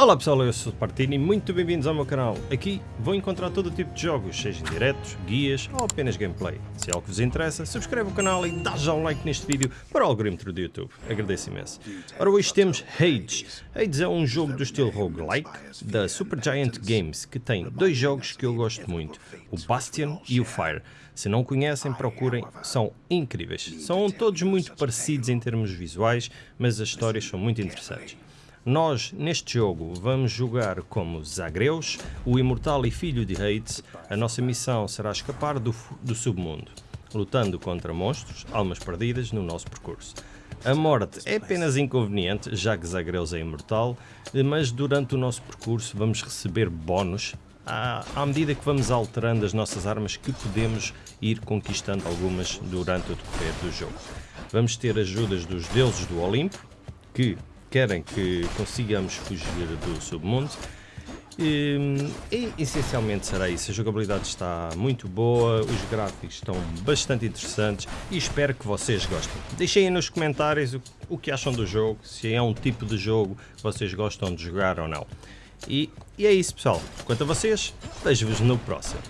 Olá pessoal, eu sou o Partini e muito bem-vindos ao meu canal. Aqui vou encontrar todo tipo de jogos, sejam diretos, guias ou apenas gameplay. Se é algo que vos interessa, subscreve o canal e dá já um like neste vídeo para o algoritmo do YouTube. Agradeço imenso. Ora, hoje temos Hades. Hades é um jogo do estilo roguelike da Supergiant Games, que tem dois jogos que eu gosto muito, o Bastion e o Fire. Se não conhecem, procurem, são incríveis. São todos muito parecidos em termos visuais, mas as histórias são muito interessantes. Nós, neste jogo, vamos jogar como Zagreus, o imortal e filho de Hades. A nossa missão será escapar do, do submundo, lutando contra monstros, almas perdidas no nosso percurso. A morte é apenas inconveniente, já que Zagreus é imortal, mas durante o nosso percurso vamos receber bónus à, à medida que vamos alterando as nossas armas que podemos ir conquistando algumas durante o decorrer do jogo. Vamos ter ajudas dos deuses do Olimpo, que querem que consigamos fugir do submundo. E, e, essencialmente será isso. A jogabilidade está muito boa, os gráficos estão bastante interessantes e espero que vocês gostem. Deixem aí nos comentários o, o que acham do jogo, se é um tipo de jogo que vocês gostam de jogar ou não. E, e é isso pessoal. Quanto a vocês, vejo-vos no próximo.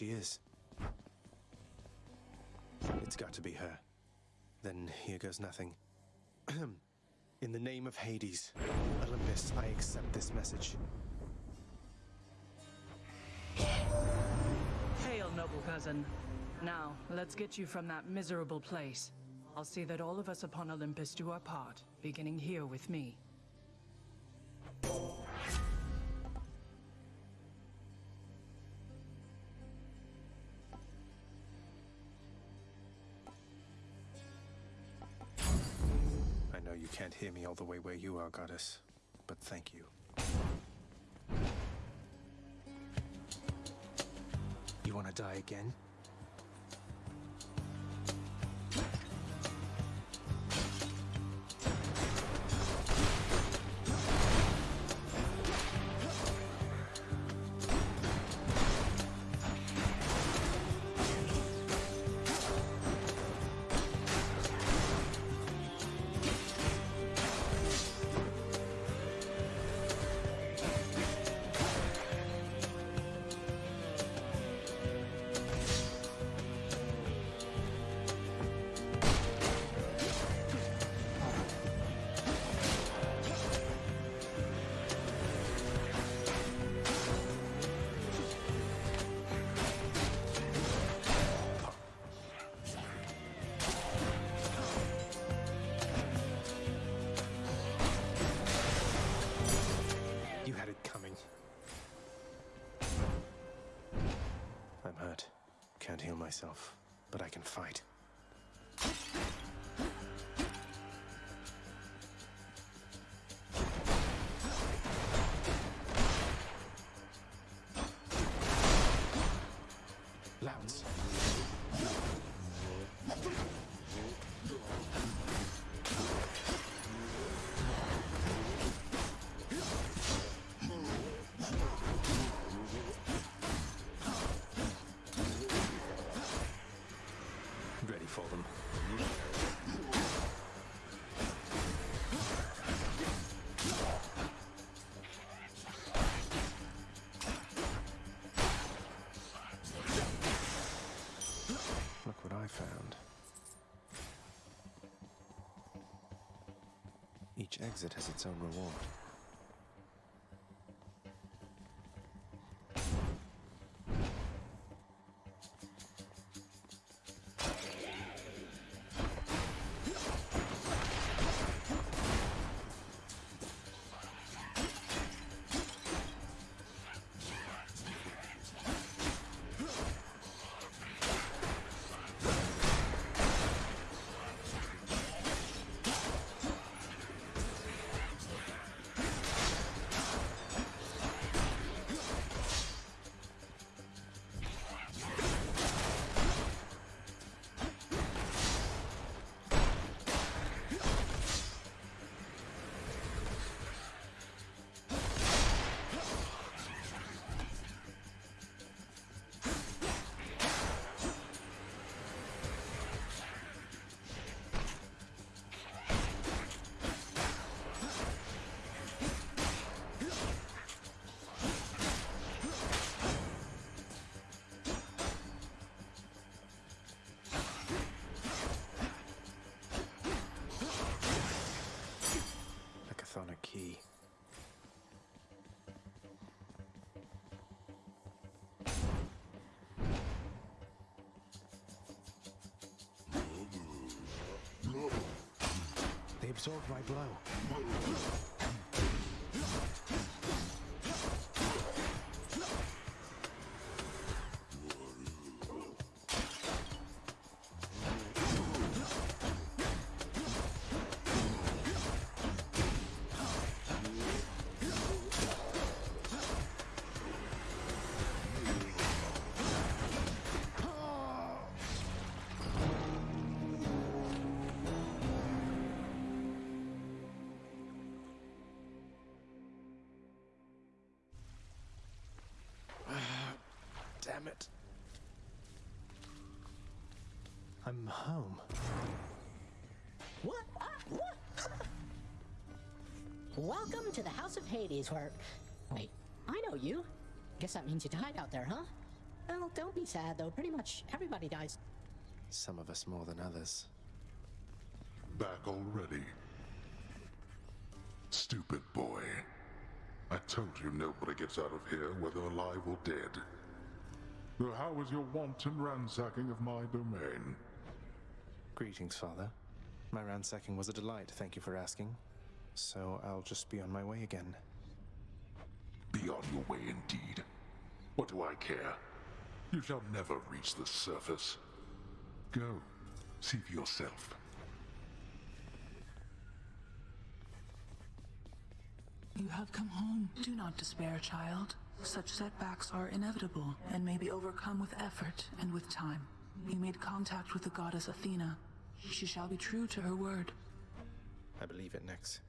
She is. It's got to be her. Then here goes nothing. In the name of Hades, Olympus, I accept this message. Hail, noble cousin. Now, let's get you from that miserable place. I'll see that all of us upon Olympus do our part, beginning here with me. Can't hear me all the way where you are, Goddess, but thank you. You wanna die again? Can't heal myself, but I can fight. Exit has its own reward. Absorbed my blow. I'm home. What? Ah, what? Welcome to the House of Hades, where. Wait, I know you. Guess that means you died out there, huh? Well, don't be sad, though. Pretty much everybody dies. Some of us more than others. Back already? Stupid boy. I told you nobody gets out of here, whether alive or dead. So how was your wanton ransacking of my domain? Greetings, Father. My ransacking was a delight, thank you for asking. So I'll just be on my way again. Be on your way indeed. What do I care? You shall never reach the surface. Go, see for yourself. You have come home. Do not despair, child. Such setbacks are inevitable and may be overcome with effort and with time. You made contact with the goddess Athena. She shall be true to her word. I believe it, Nyx.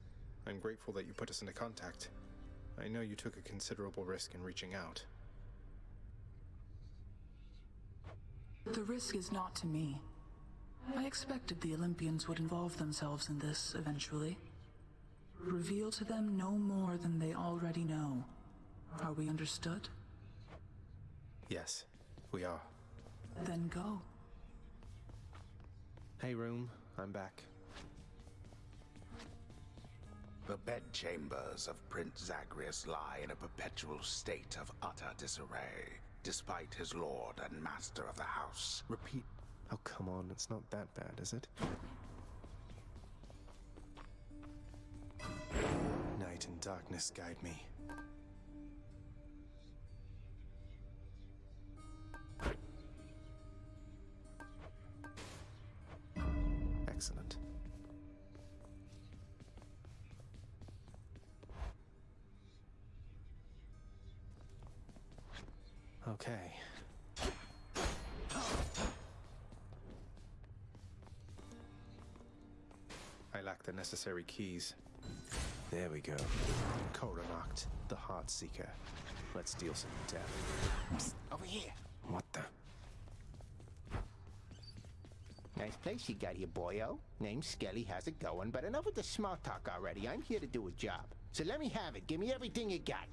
I'm grateful that you put us into contact. I know you took a considerable risk in reaching out. The risk is not to me. I expected the Olympians would involve themselves in this eventually. Reveal to them no more than they already know. Are we understood? Yes, we are. Then go. Hey, room, I'm back. The bedchambers of Prince Zagreus lie in a perpetual state of utter disarray, despite his lord and master of the house. Repeat. Oh, come on, it's not that bad, is it? Night and darkness guide me. Okay. I lack the necessary keys. There we go. Coronacht, the Heart Seeker. Let's deal some death. Over here. What the? Nice place you got here, boyo. Name's Skelly. How's it going? But enough with the small talk already. I'm here to do a job. So let me have it. Give me everything you got.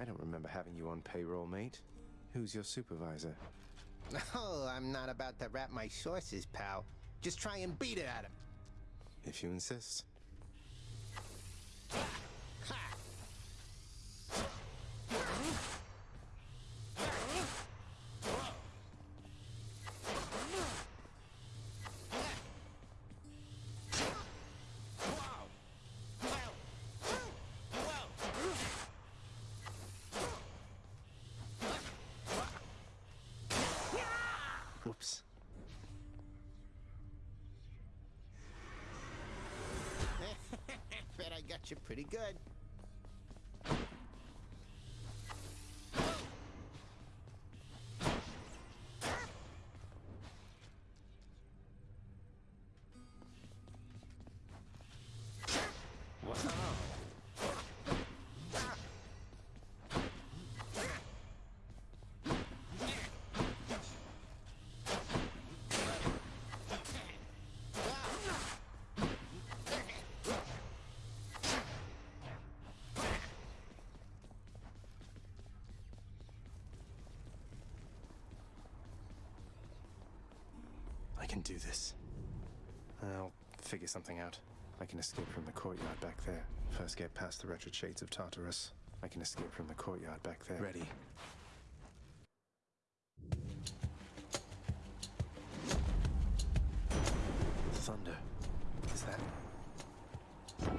I don't remember having you on payroll, mate. Who's your supervisor? Oh, I'm not about to wrap my sources, pal. Just try and beat it at him. If you insist. Got you pretty good. Can do this. I'll figure something out. I can escape from the courtyard back there. First get past the wretched shades of Tartarus. I can escape from the courtyard back there. Ready. Thunder. Is that...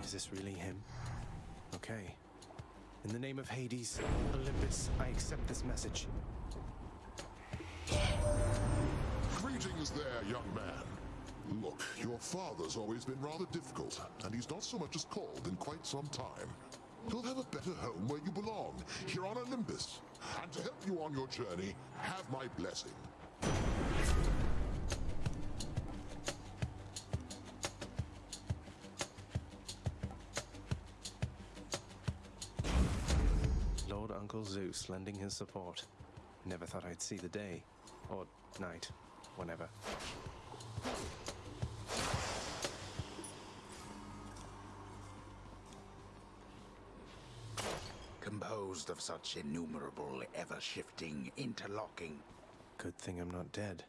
Is this really him? Okay. In the name of Hades, Olympus, I accept this message. Greetings there, young man. Look, your father's always been rather difficult, and he's not so much as called in quite some time. You'll have a better home where you belong, here on Olympus. And to help you on your journey, have my blessing. Lord Uncle Zeus lending his support. Never thought I'd see the day. Or night. Whenever. Composed of such innumerable, ever shifting, interlocking. Good thing I'm not dead.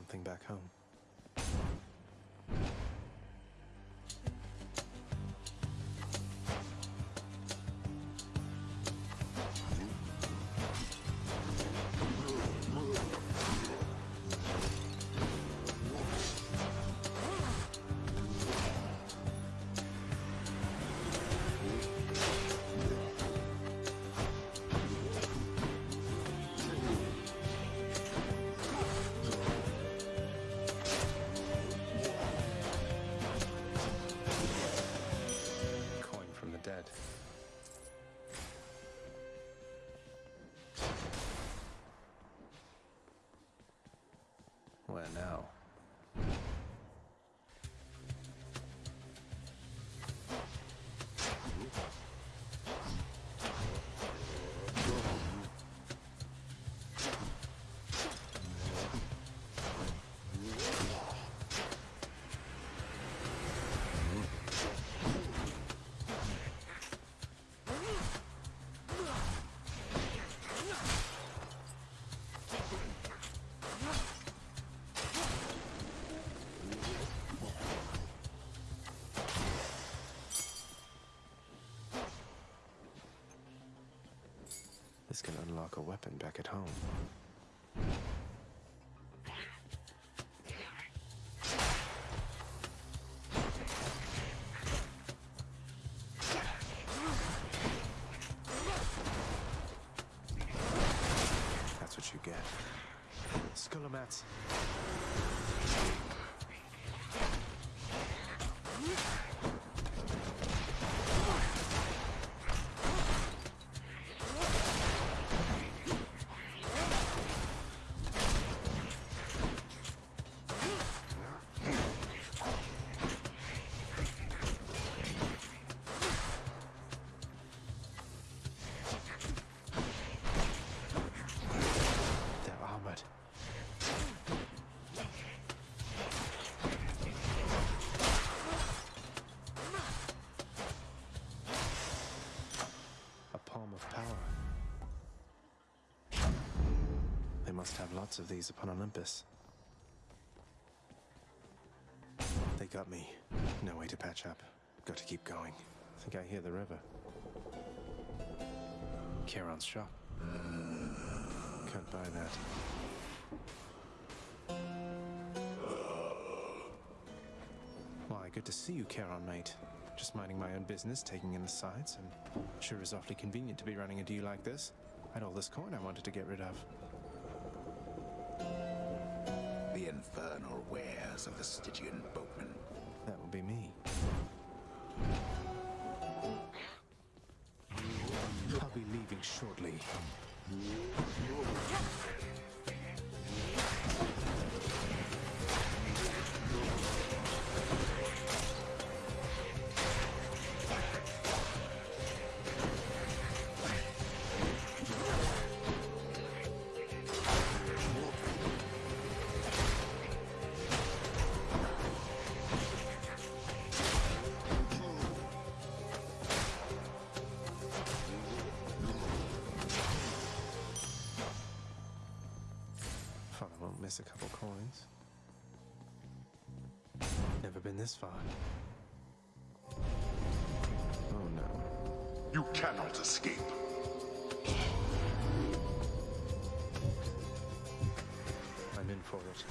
Something back home. A weapon back at home. Must have lots of these upon Olympus. They got me. No way to patch up. Got to keep going. I think I hear the river. Charon's shop. Can't buy that. Why, good to see you, Charon, mate. Just minding my own business, taking in the sights, and sure is awfully convenient to be running a deal like this. I had all this coin I wanted to get rid of. The infernal wares of the Stygian boatman. That will be me. I'll be leaving shortly. Been this far. Oh no. You cannot escape. I'm in for it.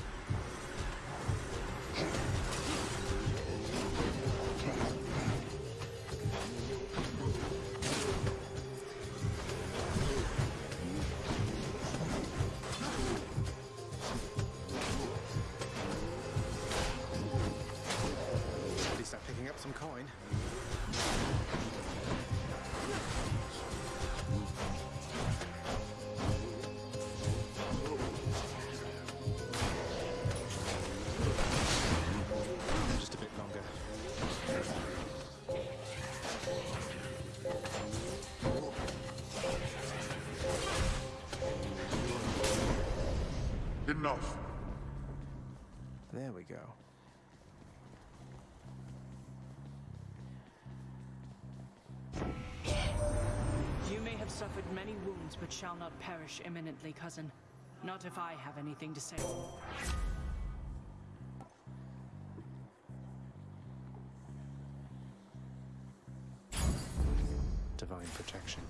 Enough. There we go. You may have suffered many wounds, but shall not perish imminently, cousin. Not if I have anything to say. Divine protection.